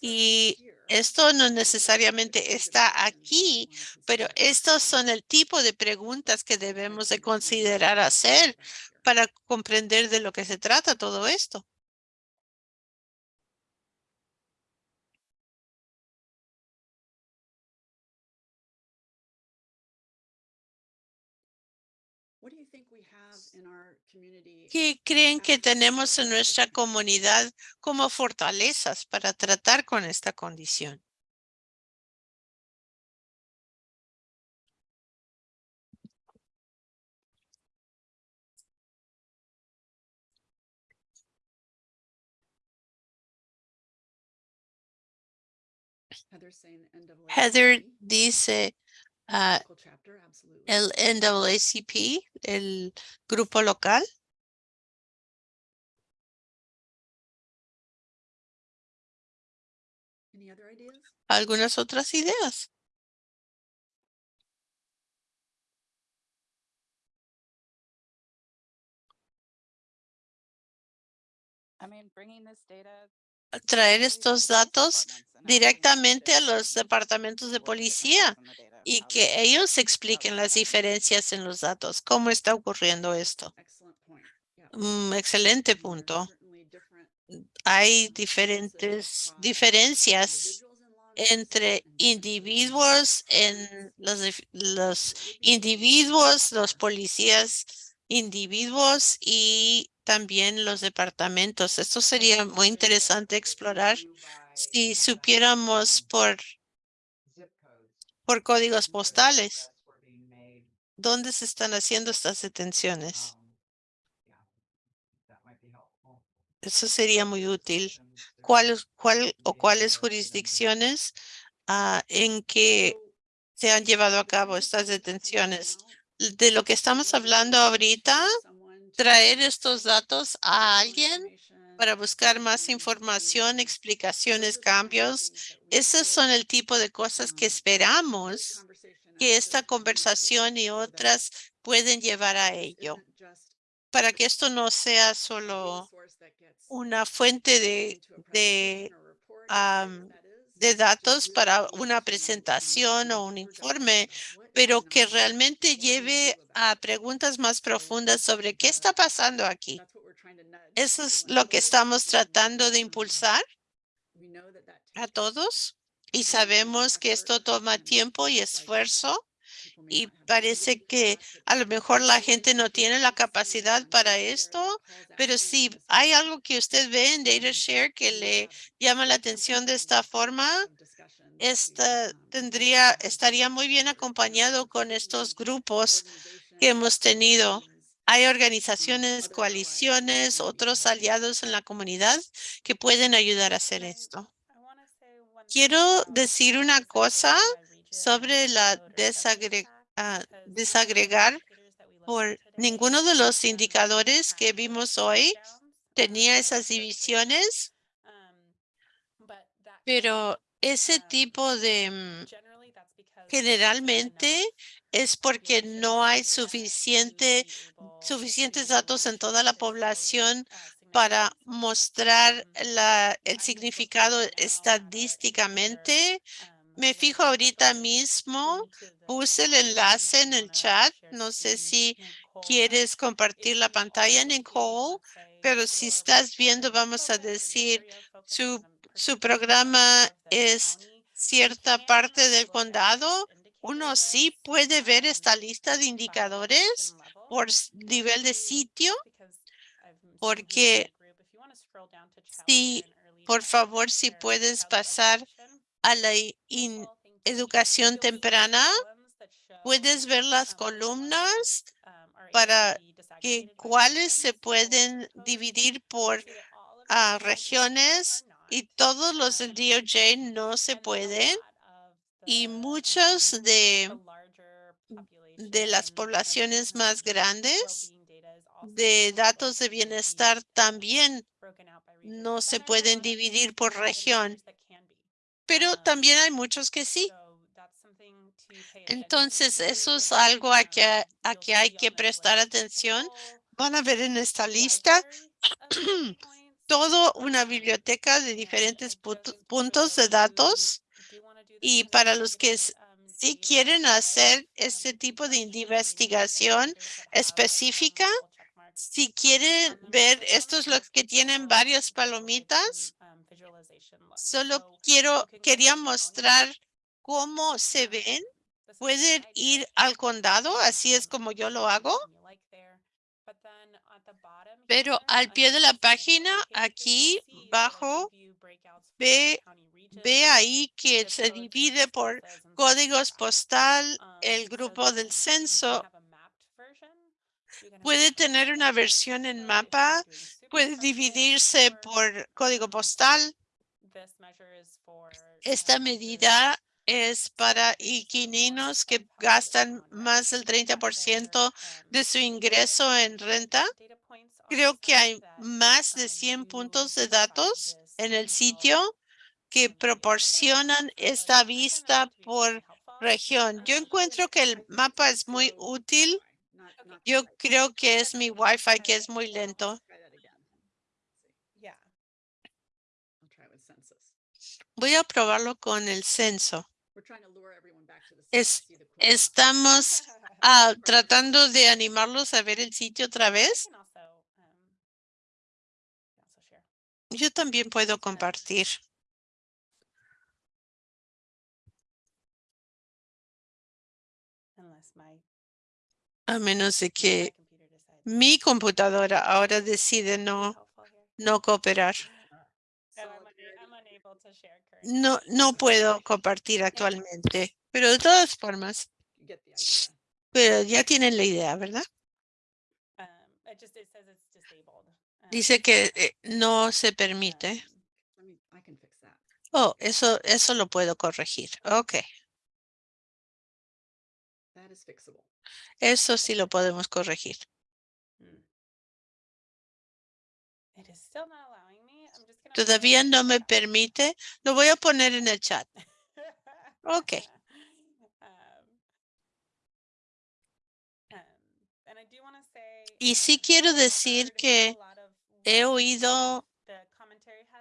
Y esto no necesariamente está aquí, pero estos son el tipo de preguntas que debemos de considerar hacer para comprender de lo que se trata todo esto. In our community ¿Qué as creen que assets tenemos en nuestra comunidad como fortalezas para tratar con esta condición? Heather dice ah, absolutely. el NAACP, el grupo local. Algunas otras ideas. I mean, bringing this data Traer estos datos directamente a los departamentos de policía y que ellos expliquen las diferencias en los datos. ¿Cómo está ocurriendo esto? Mm, excelente punto. different, Hay diferentes diferencias entre individuos en [LAUGHS] los, individuos, los policías, individuos y también los departamentos. Esto sería muy interesante explorar si supiéramos por, por códigos postales dónde se están haciendo estas detenciones. Eso sería muy útil. ¿Cuál, cuál o cuáles jurisdicciones ah, en que se han llevado a cabo estas detenciones? De lo que estamos hablando ahorita, traer estos datos a alguien para buscar más información, explicaciones, cambios. Esos son el tipo de cosas que esperamos que esta conversación y otras pueden llevar a ello. Para que esto no sea solo una fuente de, de datos para una presentación o un informe, pero que realmente lleve a preguntas más profundas sobre qué está pasando aquí. Eso es lo que estamos tratando de impulsar a todos y sabemos que esto toma tiempo y esfuerzo y parece que a lo mejor la gente no tiene la capacidad para esto, pero si hay algo que usted ve en DataShare que le llama la atención de esta forma, esta tendría, estaría muy bien acompañado con estos grupos que hemos tenido. Hay organizaciones, coaliciones, otros aliados en la comunidad que pueden ayudar a hacer esto. Quiero decir una cosa sobre la ah, desagregar por ninguno de los indicadores que vimos hoy tenía esas divisiones, pero ese tipo de mm, generalmente es porque no hay suficiente, suficientes datos en toda la población para mostrar la, el significado estadísticamente. Me fijo ahorita mismo, puse el enlace en el chat. No sé si quieres compartir la pantalla, Nicole, pero si estás viendo, vamos a decir, su, su programa es cierta parte del condado. Uno sí puede ver esta lista de indicadores por nivel de sitio, porque si, por favor, si puedes pasar a la educación temprana, puedes ver las columnas para que cuáles se pueden dividir por ah, regiones y todos los del DOJ no se pueden. Y muchos de, de las poblaciones más grandes de datos de bienestar también no se pueden dividir por región, pero también hay muchos que sí. Entonces, eso es algo a que, a que hay que prestar atención. Van a ver en esta lista [CLEARS THROAT] todo una biblioteca de diferentes puntos de datos y para los que s- si quieren hacer este tipo de investigación específica, si quieren ver estos los que tienen varias palomitas, solo quiero, quería mostrar cómo se ven. Pueden ir al condado, así es como yo lo hago. Pero al pie de la página, aquí bajo, ve, ve ahí que se divide por códigos postal, el grupo del censo. Puede tener una versión en mapa, puede dividirse por código postal. Esta medida es para inquilinos que gastan más del 30% de su ingreso en renta. Creo que hay más de 100 puntos de datos en el sitio que proporcionan esta vista por región. Yo encuentro que el mapa es muy útil. Yo creo que es mi Wi-Fi que es muy lento. Voy a probarlo con el censo. Es- Estamos [LAUGHS] ah, tratando de animarlos a ver el sitio otra vez. Yo también puedo compartir. A menos de que mi computadora [LAUGHS] ahora decide no, no cooperar. No, no puedo compartir actualmente, pero de todas formas, pero ya tienen la idea, ¿verdad? Dice que eh, no se permite. Oh, eso, eso lo puedo corregir. Ok, eso sí lo podemos corregir. Todavía no me permite. Lo voy a poner en el chat. Ok. [LAUGHS] Y sí quiero decir que he oído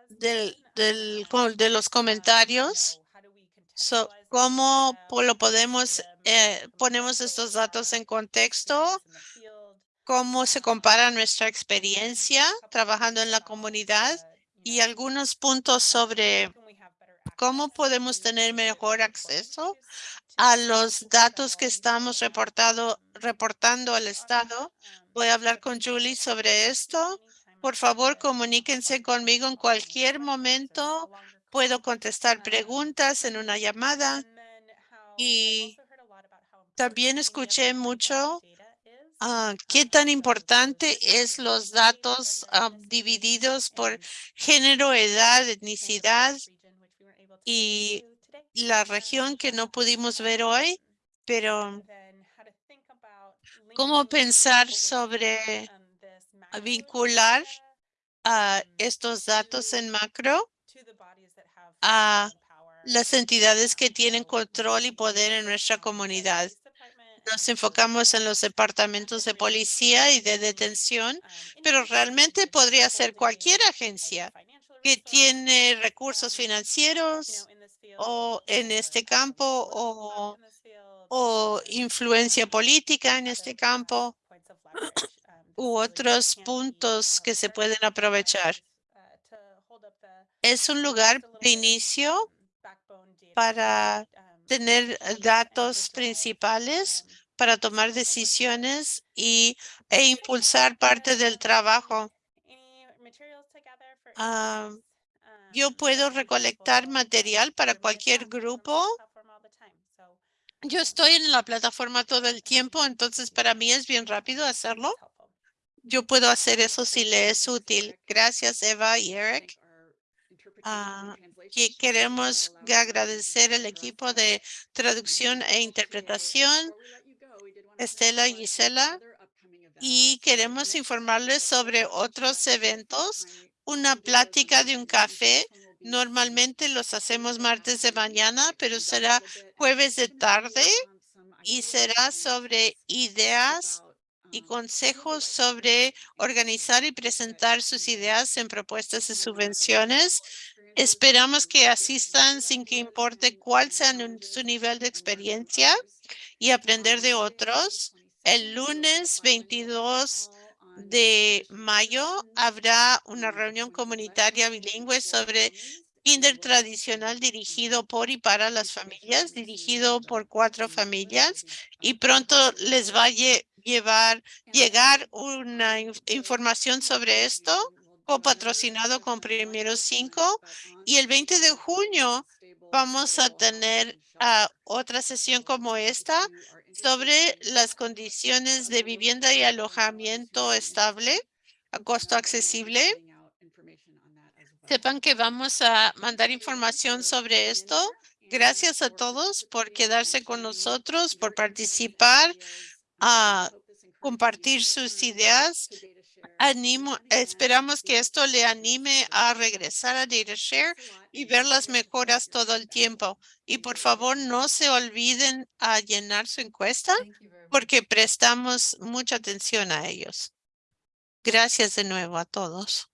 del, de los comentarios so- cómo lo podemos, eh, ponemos estos datos en contexto, cómo se compara nuestra experiencia trabajando en la comunidad y algunos puntos sobre cómo podemos tener mejor acceso a los datos que estamos reportado, reportando al Estado. Voy a hablar con Julie sobre esto. Por favor, comuníquense conmigo en cualquier momento. Puedo contestar preguntas en una llamada. Y también escuché mucho ah, qué tan importante es los datos ah, divididos por género, edad, etnicidad y la región que no pudimos ver hoy, pero cómo pensar sobre vincular a estos datos en macro a las entidades que tienen control y poder en nuestra comunidad. Nos enfocamos en los departamentos de policía y de detención, pero realmente podría ser cualquier agencia que tiene recursos financieros o en este campo o, influencia política en este campo u otros puntos que se pueden aprovechar. Es un lugar de inicio para tener datos principales para tomar decisiones y, e impulsar parte del trabajo. Ah, yo puedo recolectar material para cualquier grupo. Yo estoy en la plataforma todo el tiempo, entonces para mí es bien rápido hacerlo. Yo puedo hacer eso si le es útil. Gracias, Eva y Eric. Que queremos agradecer al equipo de traducción e interpretación, Estela y Gisela, y queremos informarles sobre otros eventos, una plática de un café. Normalmente los hacemos martes de mañana, pero será jueves de tarde y será sobre ideas y consejos sobre organizar y presentar sus ideas en propuestas de subvenciones. Esperamos que asistan sin que importe cuál sea su nivel de experiencia y aprender de otros. El lunes 22 de mayo habrá una reunión comunitaria bilingüe sobre kinder tradicional dirigido por y para las familias, dirigido por cuatro familias y pronto les va a lle- llevar, llegar una inf- información sobre esto copatrocinado con Primero Cinco y el 20 de junio vamos a tener ah, otra sesión como esta sobre las condiciones de vivienda y alojamiento estable a costo accesible. Sepan que vamos a mandar información sobre esto. Gracias a todos por quedarse con nosotros, por participar, compartir sus ideas. Animo, esperamos que esto le anime a regresar a DataShare y ver las mejoras todo el tiempo. Y por favor, no se olviden a llenar su encuesta porque prestamos mucha atención a ellos. Gracias de nuevo a todos.